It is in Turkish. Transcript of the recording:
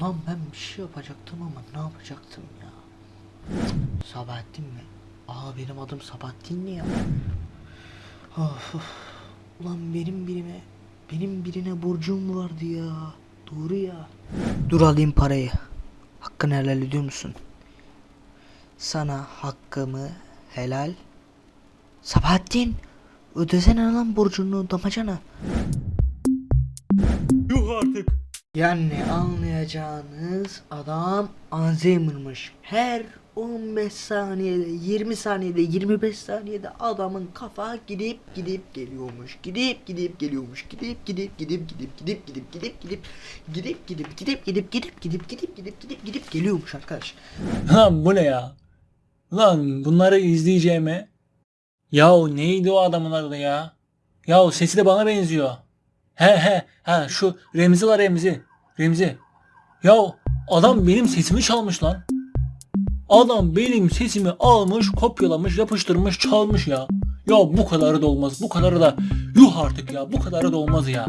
Ulan ben bir şey yapacaktım ama ne yapacaktım ya? Sabahattin mi? Aa benim adım Sabahattin ne ya? Of, of. Ulan benim birime, benim birine borcum vardı ya. Doğru ya. Dur alayım parayı. Hakkını helal ediyor musun? Sana hakkımı helal. Sabahattin. Ödesene lan borcunu damacana. Yuh artık. Yani anlayacağınız adam Alzheimer'mış. Her 15 saniyede, 20 saniyede, 25 saniyede adamın kafa gidip gidip geliyormuş. Gidip gidip geliyormuş. Gidip gidip gidip gidip gidip gidip gidip gidip gidip gidip gidip gidip gidip gidip gidip gidip gidip gidip geliyormuş arkadaş. Lan bu ne ya? Lan bunları izleyeceğime. Yahu neydi o adamın adı ya? Yahu sesi de bana benziyor. He he he şu Remzi la Remzi. Remzi. Yahu adam benim sesimi çalmış lan. Adam benim sesimi almış, kopyalamış, yapıştırmış, çalmış ya. Ya bu kadarı da olmaz. Bu kadarı da yuh artık ya. Bu kadarı da olmaz ya.